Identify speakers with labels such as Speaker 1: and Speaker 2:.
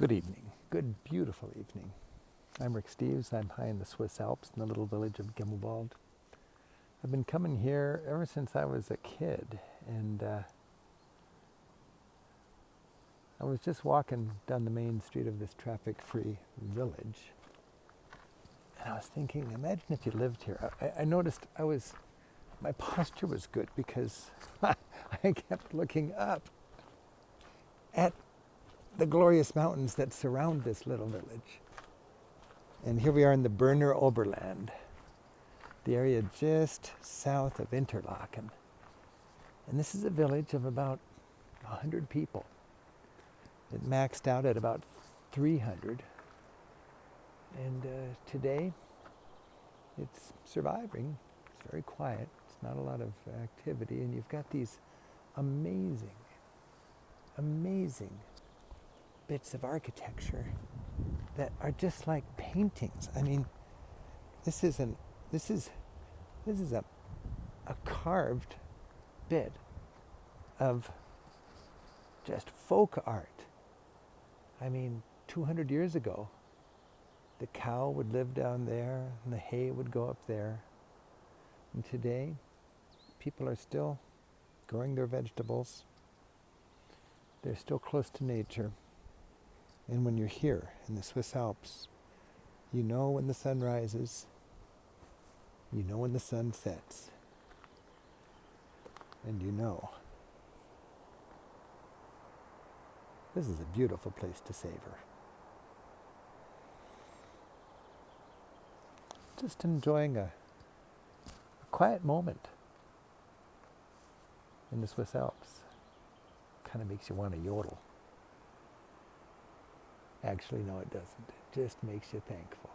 Speaker 1: Good evening. Good, beautiful evening. I'm Rick Steves. I'm high in the Swiss Alps in the little village of Gimmelwald. I've been coming here ever since I was a kid, and uh, I was just walking down the main street of this traffic-free village, and I was thinking, imagine if you lived here. I, I noticed I was, my posture was good because I kept looking up at the glorious mountains that surround this little village. And here we are in the Berner Oberland, the area just south of Interlaken. And this is a village of about 100 people. It maxed out at about 300. And uh, today, it's surviving. It's very quiet. It's not a lot of activity. And you've got these amazing, amazing bits of architecture that are just like paintings. I mean, this isn't, this is, this is a, a carved bit of just folk art. I mean, 200 years ago, the cow would live down there and the hay would go up there. And today, people are still growing their vegetables. They're still close to nature. And when you're here in the Swiss Alps, you know when the sun rises, you know when the sun sets, and you know this is a beautiful place to savor. Just enjoying a, a quiet moment in the Swiss Alps. Kind of makes you want to yodel. Actually, no, it doesn't. It just makes you thankful.